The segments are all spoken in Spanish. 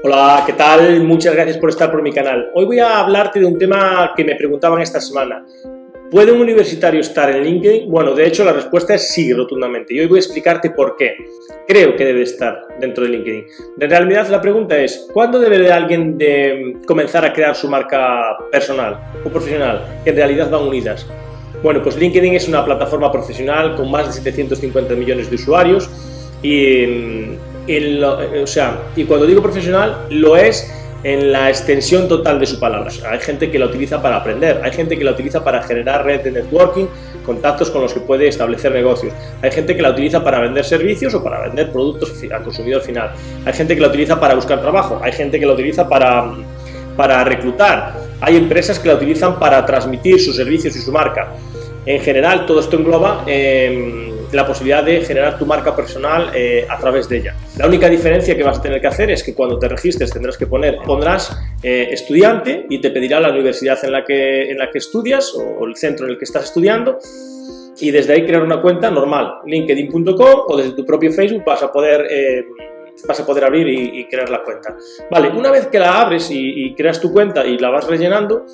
Hola, ¿qué tal? Muchas gracias por estar por mi canal. Hoy voy a hablarte de un tema que me preguntaban esta semana. ¿Puede un universitario estar en LinkedIn? Bueno, de hecho la respuesta es sí, rotundamente. Y hoy voy a explicarte por qué. Creo que debe estar dentro de LinkedIn. En realidad la pregunta es, ¿cuándo debe alguien de comenzar a crear su marca personal o profesional? Que en realidad van unidas. Bueno, pues LinkedIn es una plataforma profesional con más de 750 millones de usuarios y o sea, y cuando digo profesional, lo es en la extensión total de su palabra. hay gente que la utiliza para aprender, hay gente que la utiliza para generar red de networking, contactos con los que puede establecer negocios, hay gente que la utiliza para vender servicios o para vender productos al consumidor final, hay gente que la utiliza para buscar trabajo, hay gente que la utiliza para, para reclutar, hay empresas que la utilizan para transmitir sus servicios y su marca. En general, todo esto engloba eh, la posibilidad de generar tu marca personal eh, a través de ella. La única diferencia que vas a tener que hacer es que cuando te registres tendrás que poner, pondrás eh, estudiante y te pedirá la universidad en la, que, en la que estudias o el centro en el que estás estudiando y desde ahí crear una cuenta normal, linkedin.com o desde tu propio Facebook vas a poder vas a poder abrir y, crear la cuenta. Vale, una vez que la abres y, y, creas tu cuenta y la vas rellenando,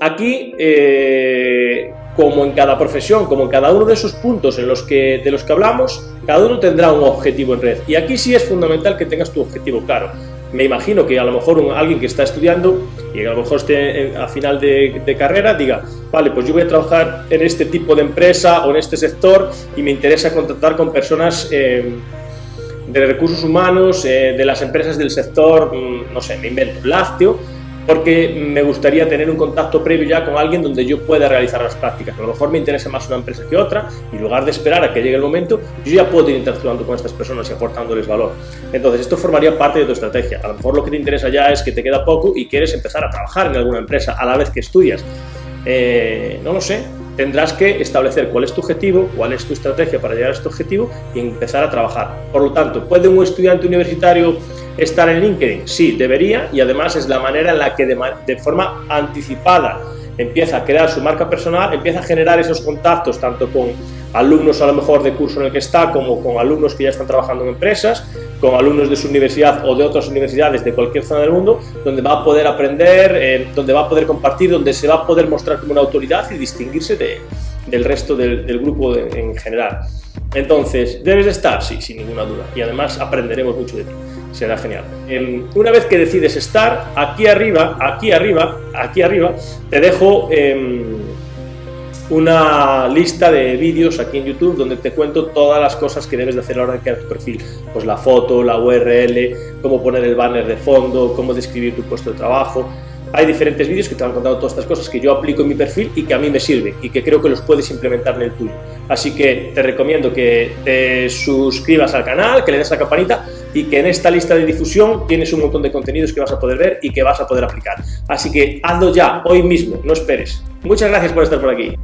Aquí, eh, como en cada profesión, como en cada uno de esos puntos en los que, de los que hablamos, cada uno tendrá un objetivo en red. Y aquí sí es fundamental que tengas tu objetivo claro. Me imagino que a lo mejor alguien que está estudiando y a lo mejor esté a final de, carrera diga, vale, pues yo voy a trabajar en este tipo de empresa o en este sector y me interesa contactar con personas eh, de recursos humanos, eh, de las empresas del sector, mm, no sé, me invento, lácteo, porque me gustaría tener un contacto previo ya con alguien donde yo pueda realizar las prácticas. A lo mejor me interesa más una empresa que otra y en lugar de esperar a que llegue el momento, yo ya puedo ir interactuando con estas personas y aportándoles valor. Entonces, esto formaría parte de tu estrategia. A lo mejor lo que te interesa ya es que te queda poco y quieres empezar a trabajar en alguna empresa a la vez que estudias. Eh, no lo sé, tendrás que establecer cuál es tu objetivo, cuál es tu estrategia para llegar a este objetivo y empezar a trabajar. Por lo tanto, ¿puede un estudiante universitario estar en LinkedIn? Sí, debería y además es la manera en la que de, forma anticipada empieza a crear su marca personal, empieza a generar esos contactos tanto con alumnos a lo mejor de curso en el que está, como con alumnos que ya están trabajando en empresas, con alumnos de su universidad o de otras universidades de cualquier zona del mundo, donde va a poder aprender, eh, donde va a poder compartir, donde se va a poder mostrar como una autoridad y distinguirse del resto del, grupo en general. Entonces, ¿debes de estar? Sí, sin ninguna duda. Y además aprenderemos mucho de ti. Será genial. Em, una vez que decides estar, aquí arriba, aquí arriba, aquí arriba, te dejo em, una lista de vídeos aquí en YouTube donde te cuento todas las cosas que debes de hacer a la hora de crear tu perfil. Pues la foto, la URL, cómo poner el banner de fondo, cómo describir tu puesto de trabajo, hay diferentes vídeos que te van contando todas estas cosas que yo aplico en mi perfil y que a mí me sirven y que creo que los puedes implementar en el tuyo. Así que te recomiendo que te suscribas al canal, que le des la campanita y que en esta lista de difusión tienes un montón de contenidos que vas a poder ver y que vas a poder aplicar. Así que hazlo ya, hoy mismo, no esperes. Muchas gracias por estar por aquí.